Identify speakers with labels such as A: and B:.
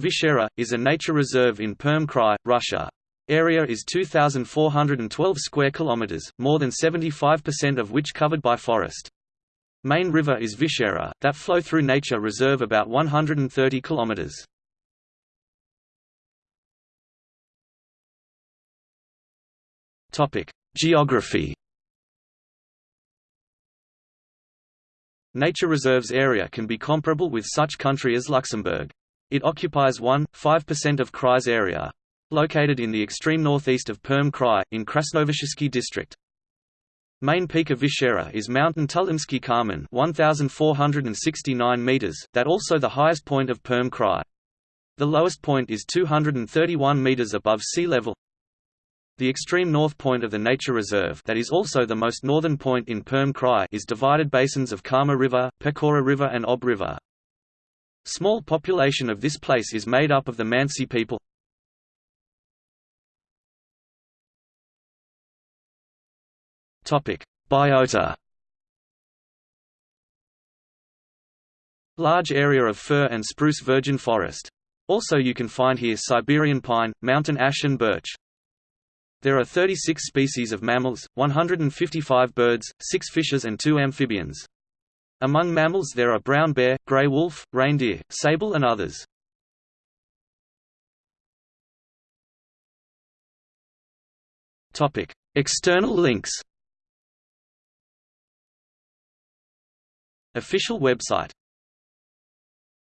A: Vishera, is a nature reserve in Perm Krai, Russia. Area is 2,412 square kilometers, more than 75% of which covered by forest. Main river is Vishera, that flow through nature reserve about 130 kilometers. Geography. Nature reserves area can be comparable with such country as Luxembourg. It occupies 1.5% of Krai's area. Located in the extreme northeast of Perm Krai, in Krasnovishersky district. Main peak of Vishera is Mountain Tulimsky Kamen 1,469 meters, that also the highest point of Perm Krai. The lowest point is 231 meters above sea level. The extreme north point of the nature reserve that is also the most northern point in Perm Krai is divided basins of Kama River, Pechora River and Ob River. Small population of this place is made up of the Mansi people. Biota. Large area of fir and spruce virgin forest. Also you can find here Siberian pine, mountain ash and birch. There are 36 species of mammals, 155 birds, 6 fishes and 2 amphibians. Among mammals there are brown bear, gray wolf, reindeer, sable and others. External links Official website